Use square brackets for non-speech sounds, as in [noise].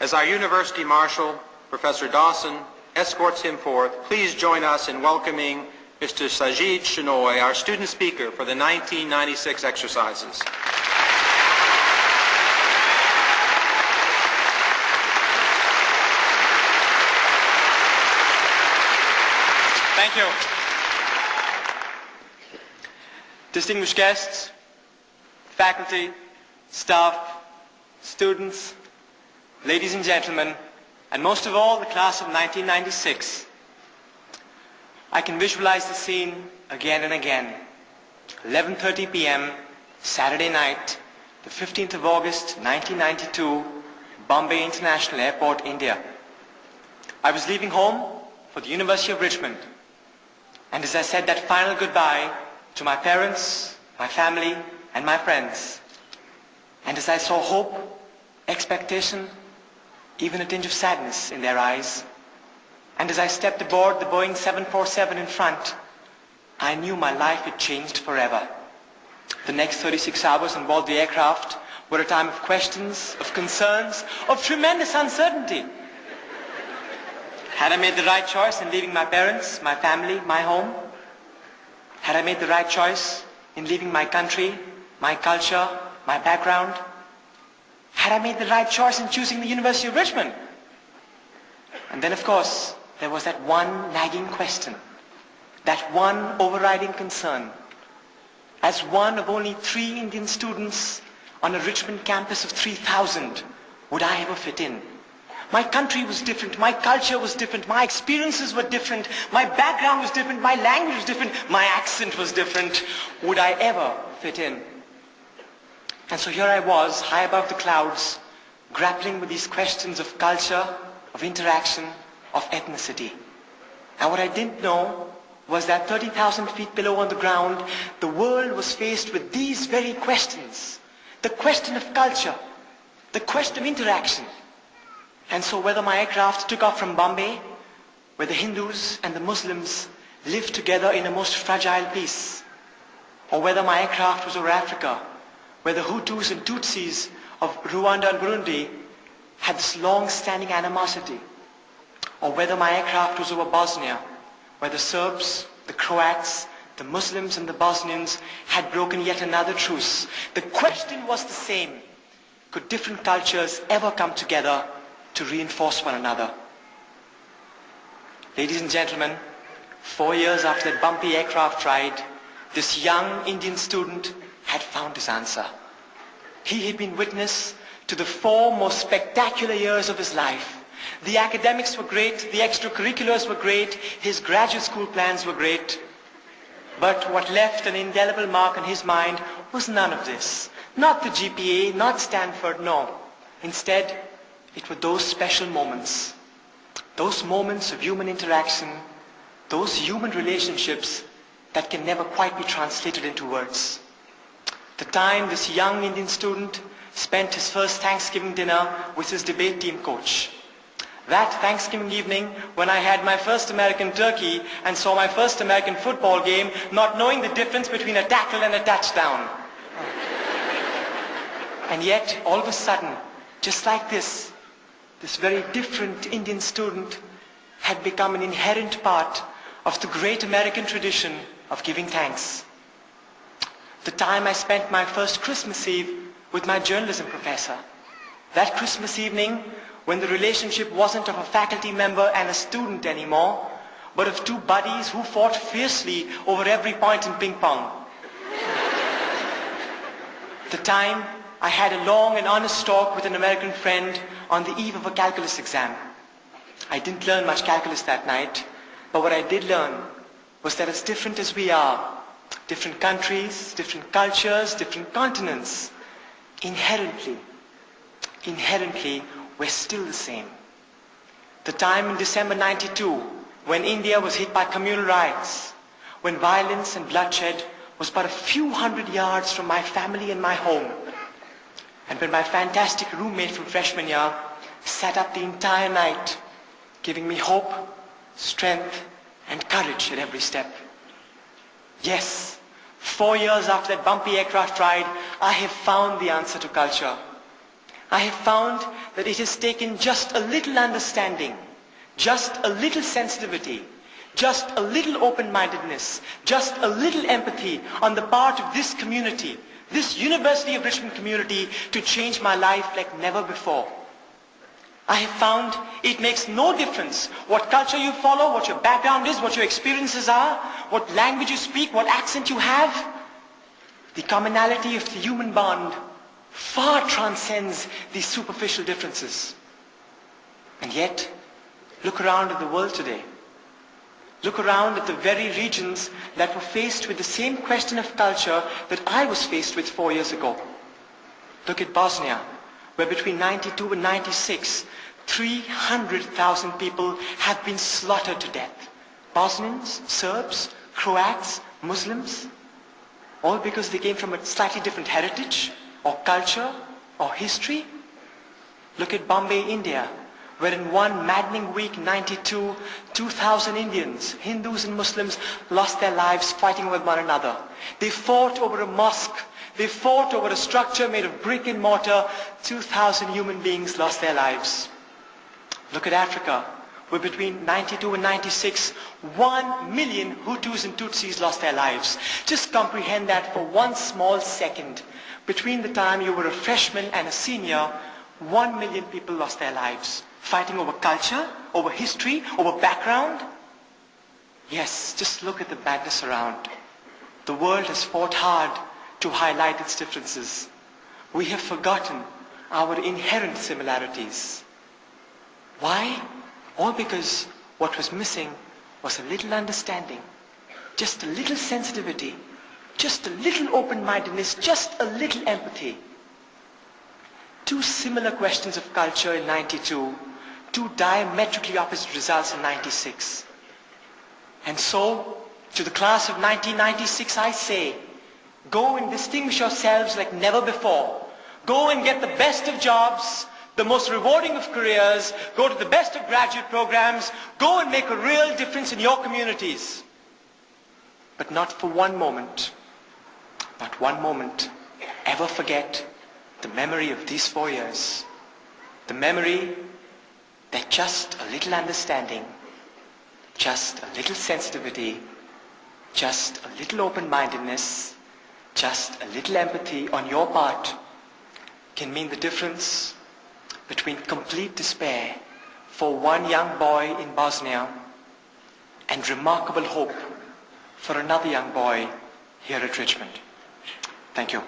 As our University Marshal, Professor Dawson, escorts him forth, please join us in welcoming Mr. Sajid Shenoy, our student speaker for the 1996 exercises. Thank you. Distinguished guests, faculty, staff, students, ladies and gentlemen, and most of all, the class of 1996. I can visualize the scene again and again. 11.30 p.m., Saturday night, the 15th of August, 1992, Bombay International Airport, India. I was leaving home for the University of Richmond. And as I said that final goodbye to my parents, my family, and my friends, and as I saw hope, expectation, even a tinge of sadness in their eyes, and as I stepped aboard the Boeing 747 in front, I knew my life had changed forever. The next 36 hours on board the aircraft were a time of questions, of concerns, of tremendous uncertainty. Had I made the right choice in leaving my parents, my family, my home? Had I made the right choice in leaving my country, my culture, my background? Had I made the right choice in choosing the University of Richmond? And then, of course, there was that one nagging question, that one overriding concern. As one of only three Indian students on a Richmond campus of 3,000, would I ever fit in? My country was different, my culture was different, my experiences were different, my background was different, my language was different, my accent was different. Would I ever fit in? And so here I was, high above the clouds, grappling with these questions of culture, of interaction, of ethnicity. And what I didn't know was that 30,000 feet below on the ground, the world was faced with these very questions. The question of culture, the question of interaction, and so whether my aircraft took off from Bombay, where the Hindus and the Muslims lived together in a most fragile peace, or whether my aircraft was over Africa, where the Hutus and Tutsis of Rwanda and Burundi had this long-standing animosity, or whether my aircraft was over Bosnia, where the Serbs, the Croats, the Muslims and the Bosnians had broken yet another truce. The question was the same. Could different cultures ever come together to reinforce one another. Ladies and gentlemen, four years after that bumpy aircraft ride, this young Indian student had found his answer. He had been witness to the four most spectacular years of his life. The academics were great, the extracurriculars were great, his graduate school plans were great. But what left an indelible mark on his mind was none of this. Not the GPA, not Stanford, no. Instead, it were those special moments, those moments of human interaction, those human relationships that can never quite be translated into words. The time this young Indian student spent his first Thanksgiving dinner with his debate team coach. That Thanksgiving evening when I had my first American turkey and saw my first American football game not knowing the difference between a tackle and a touchdown. and yet, all of a sudden, just like this, this very different Indian student had become an inherent part of the great American tradition of giving thanks. The time I spent my first Christmas Eve with my journalism professor. That Christmas evening when the relationship wasn't of a faculty member and a student anymore, but of two buddies who fought fiercely over every point in ping pong. [laughs] the time I had a long and honest talk with an American friend on the eve of a calculus exam. I didn't learn much calculus that night, but what I did learn was that as different as we are, different countries, different cultures, different continents, inherently, inherently, we're still the same. The time in December 92, when India was hit by communal riots, when violence and bloodshed was but a few hundred yards from my family and my home, and when my fantastic roommate from freshman year sat up the entire night, giving me hope, strength, and courage at every step. Yes, four years after that bumpy aircraft ride, I have found the answer to culture. I have found that it has taken just a little understanding, just a little sensitivity, just a little open-mindedness, just a little empathy on the part of this community, this University of Richmond community to change my life like never before. I have found it makes no difference what culture you follow, what your background is, what your experiences are, what language you speak, what accent you have. The commonality of the human bond far transcends these superficial differences. And yet, look around at the world today. Look around at the very regions that were faced with the same question of culture that I was faced with four years ago. Look at Bosnia, where between 92 and 96, 300,000 people have been slaughtered to death. Bosnians, Serbs, Croats, Muslims, all because they came from a slightly different heritage or culture or history. Look at Bombay, India, where in one maddening week, 92, 2,000 Indians, Hindus and Muslims lost their lives fighting with one another. They fought over a mosque they fought over a structure made of brick and mortar. 2,000 human beings lost their lives. Look at Africa, where between 92 and 96, 1 million Hutus and Tutsis lost their lives. Just comprehend that for one small second. Between the time you were a freshman and a senior, 1 million people lost their lives. Fighting over culture, over history, over background. Yes, just look at the madness around. The world has fought hard to highlight its differences. We have forgotten our inherent similarities. Why? All because what was missing was a little understanding, just a little sensitivity, just a little open-mindedness, just a little empathy. Two similar questions of culture in 92, two diametrically opposite results in 96. And so, to the class of 1996 I say, Go and distinguish yourselves like never before. Go and get the best of jobs, the most rewarding of careers, go to the best of graduate programs, go and make a real difference in your communities. But not for one moment, not one moment, ever forget the memory of these four years. The memory that just a little understanding, just a little sensitivity, just a little open-mindedness, just a little empathy on your part can mean the difference between complete despair for one young boy in Bosnia and remarkable hope for another young boy here at Richmond. Thank you.